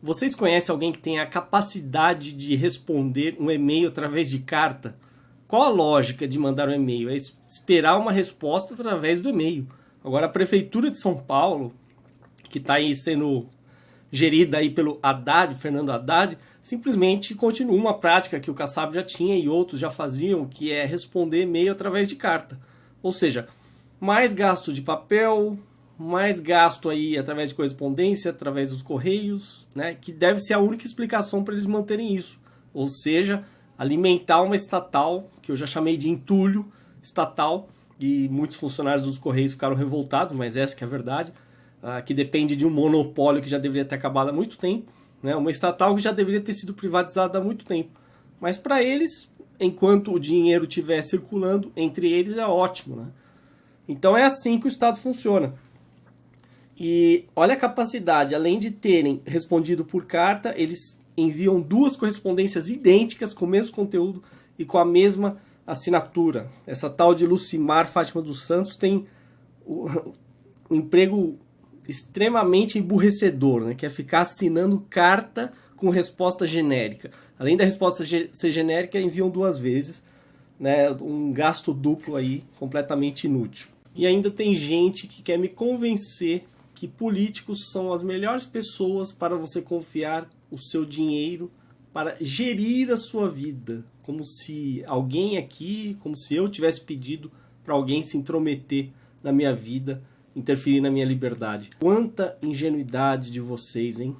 Vocês conhecem alguém que tem a capacidade de responder um e-mail através de carta? Qual a lógica de mandar um e-mail? É esperar uma resposta através do e-mail. Agora, a Prefeitura de São Paulo, que está aí sendo gerida aí pelo Haddad, Fernando Haddad, simplesmente continua uma prática que o Kassab já tinha e outros já faziam, que é responder e-mail através de carta. Ou seja, mais gasto de papel, mais gasto aí através de correspondência, através dos correios, né, que deve ser a única explicação para eles manterem isso. Ou seja, alimentar uma estatal, que eu já chamei de entulho estatal, e muitos funcionários dos correios ficaram revoltados, mas essa que é a verdade, uh, que depende de um monopólio que já deveria ter acabado há muito tempo, né, uma estatal que já deveria ter sido privatizada há muito tempo. Mas para eles, enquanto o dinheiro estiver circulando entre eles, é ótimo. Né? Então é assim que o Estado funciona. E olha a capacidade, além de terem respondido por carta, eles enviam duas correspondências idênticas com o mesmo conteúdo e com a mesma assinatura. Essa tal de Lucimar Fátima dos Santos tem um emprego extremamente emburrecedor, né? que é ficar assinando carta com resposta genérica. Além da resposta ser genérica, enviam duas vezes, né? um gasto duplo aí completamente inútil. E ainda tem gente que quer me convencer que políticos são as melhores pessoas para você confiar o seu dinheiro para gerir a sua vida, como se alguém aqui, como se eu tivesse pedido para alguém se intrometer na minha vida, interferir na minha liberdade. Quanta ingenuidade de vocês, hein?